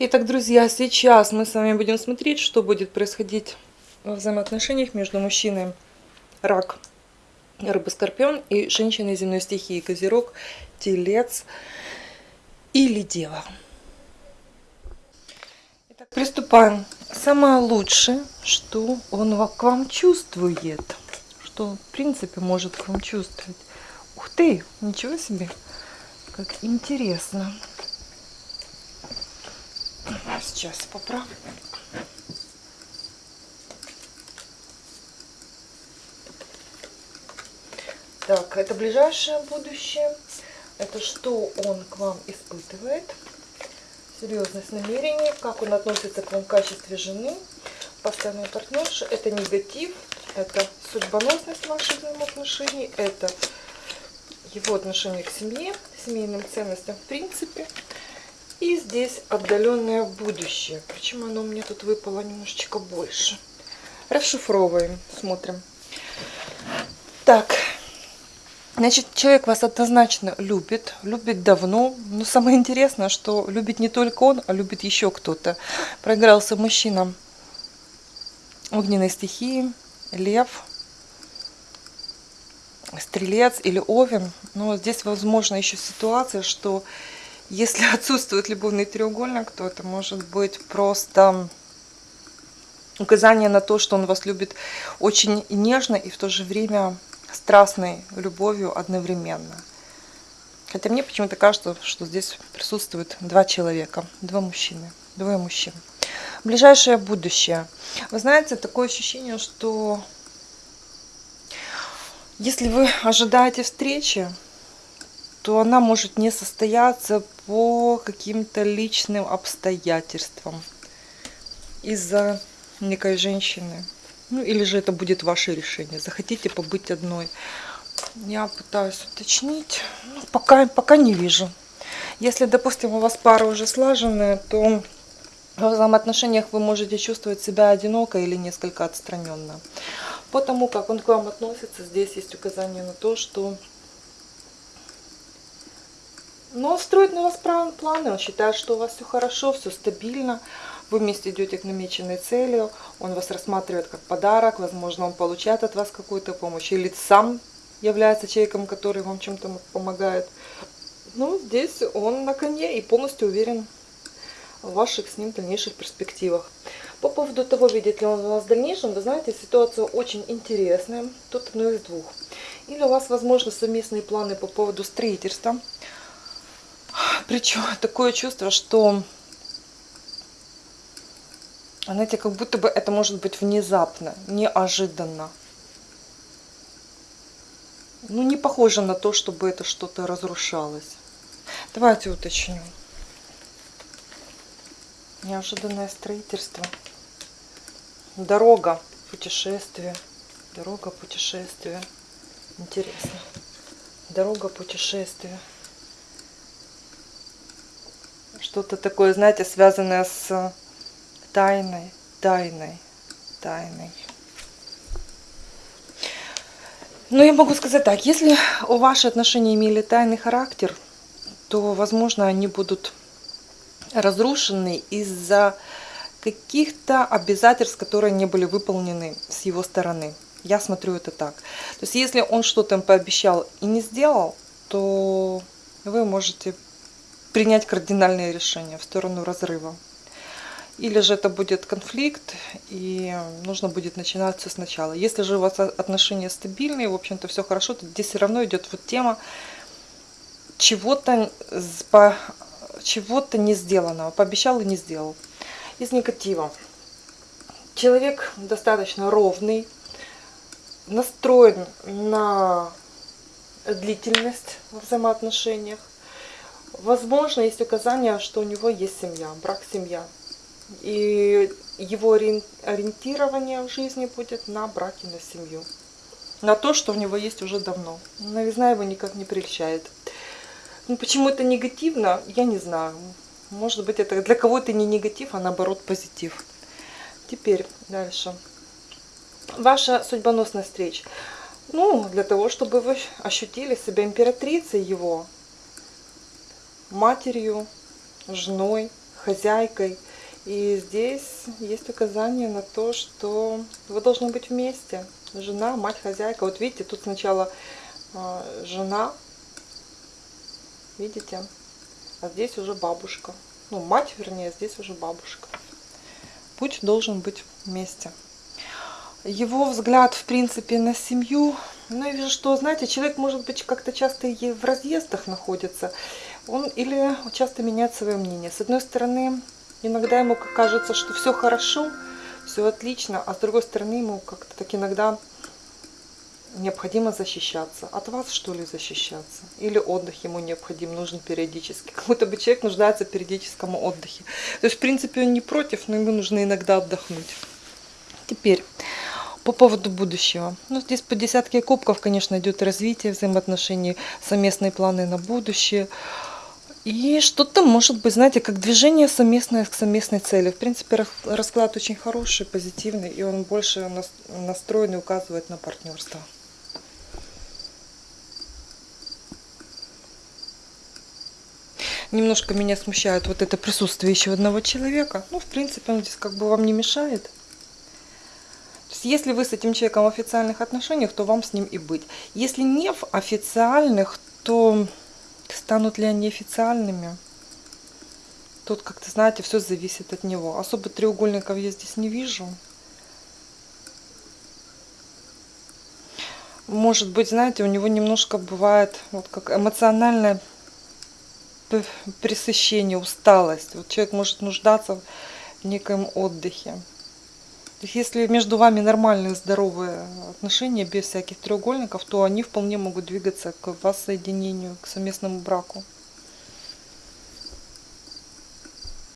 Итак, друзья, сейчас мы с вами будем смотреть, что будет происходить во взаимоотношениях между мужчиной рак, рыба, скорпион и женщиной земной стихии, козерог, телец или дева. Итак, приступаем. Самое лучшее, что он к вам чувствует, что в принципе может к вам чувствовать. Ух ты, ничего себе, как интересно. Сейчас поправлю. Так, это ближайшее будущее. Это что он к вам испытывает. Серьезность намерений. Как он относится к вам в качестве жены. Постоянный партнерша. Это негатив. Это судьбоносность ваших взаимоотношений. Это его отношение к семье, семейным ценностям в принципе. И здесь отдаленное будущее. Почему оно мне тут выпало немножечко больше? Расшифровываем, смотрим. Так, значит, человек вас однозначно любит, любит давно. Но самое интересное, что любит не только он, а любит еще кто-то. Проигрался мужчина огненной стихии, лев, стрелец или овен. Но здесь возможно еще ситуация, что если отсутствует любовный треугольник, то это может быть просто указание на то, что он вас любит очень нежно и в то же время страстной любовью одновременно. Хотя мне почему-то кажется, что здесь присутствует два человека, два мужчины, двое мужчин. Ближайшее будущее. Вы знаете, такое ощущение, что если вы ожидаете встречи, то она может не состояться по каким-то личным обстоятельствам из-за некой женщины. Ну, или же это будет ваше решение. Захотите побыть одной. Я пытаюсь уточнить. Ну, пока, пока не вижу. Если, допустим, у вас пара уже слаженная, то в взаимоотношениях вы можете чувствовать себя одиноко или несколько отстраненно. По тому, как он к вам относится, здесь есть указание на то, что но он строит на вас планы, он считает, что у вас все хорошо, все стабильно, вы вместе идете к намеченной цели, он вас рассматривает как подарок, возможно, он получает от вас какую-то помощь, или сам является человеком, который вам чем-то помогает. Ну, здесь он на коне и полностью уверен в ваших с ним дальнейших перспективах. По поводу того, видит ли он вас в дальнейшем, вы знаете, ситуация очень интересная. Тут одно из двух. Или у вас, возможно, совместные планы по поводу строительства, причем такое чувство, что, знаете, как будто бы это может быть внезапно, неожиданно. Ну, не похоже на то, чтобы это что-то разрушалось. Давайте уточню. Неожиданное строительство. Дорога, путешествие. Дорога, путешествие. Интересно. Дорога, путешествие что-то такое, знаете, связанное с тайной, тайной, тайной. Ну, я могу сказать так, если у ваши отношения имели тайный характер, то, возможно, они будут разрушены из-за каких-то обязательств, которые не были выполнены с его стороны. Я смотрю это так. То есть, если он что-то пообещал и не сделал, то вы можете принять кардинальное решение в сторону разрыва. Или же это будет конфликт, и нужно будет начинать все сначала. Если же у вас отношения стабильные, в общем-то все хорошо, то здесь все равно идет вот тема чего-то чего-то не сделанного. Пообещал и не сделал. Из негатива. Человек достаточно ровный, настроен на длительность в взаимоотношениях. Возможно, есть указание, что у него есть семья, брак-семья. И его ориентирование в жизни будет на брак и на семью. На то, что у него есть уже давно. Новизна его никак не прельщает. Ну, почему это негативно, я не знаю. Может быть, это для кого-то не негатив, а наоборот позитив. Теперь дальше. Ваша судьбоносная встреча. Ну, для того, чтобы вы ощутили себя императрицей его, матерью, женой, хозяйкой. И здесь есть указание на то, что вы должны быть вместе. Жена, мать, хозяйка. Вот видите, тут сначала э, жена, видите, а здесь уже бабушка. Ну, мать, вернее, здесь уже бабушка. Путь должен быть вместе. Его взгляд, в принципе, на семью. Ну, я вижу, что, знаете, человек, может быть, как-то часто и в разъездах находится. Он или часто меняет свое мнение. С одной стороны, иногда ему кажется, что все хорошо, все отлично, а с другой стороны, ему как-то так иногда необходимо защищаться. От вас, что ли, защищаться? Или отдых ему необходим, нужен периодически. Как будто бы человек нуждается в периодическом отдыхе. То есть, в принципе, он не против, но ему нужно иногда отдохнуть. Теперь, по поводу будущего. Ну, здесь по десятке кубков, конечно, идет развитие взаимоотношений, совместные планы на будущее. И что-то может быть, знаете, как движение совместное к совместной цели. В принципе, расклад очень хороший, позитивный, и он больше настроен и указывает на партнерство. Немножко меня смущает вот это присутствие еще одного человека. Ну, в принципе, он здесь как бы вам не мешает. То есть, если вы с этим человеком в официальных отношениях, то вам с ним и быть. Если не в официальных, то станут ли они официальными? Тут как-то, знаете, все зависит от него. Особо треугольников я здесь не вижу. Может быть, знаете, у него немножко бывает вот как эмоциональное пресыщение, усталость. Вот человек может нуждаться в некоем отдыхе. Если между вами нормальные, здоровые отношения, без всяких треугольников, то они вполне могут двигаться к воссоединению, к совместному браку.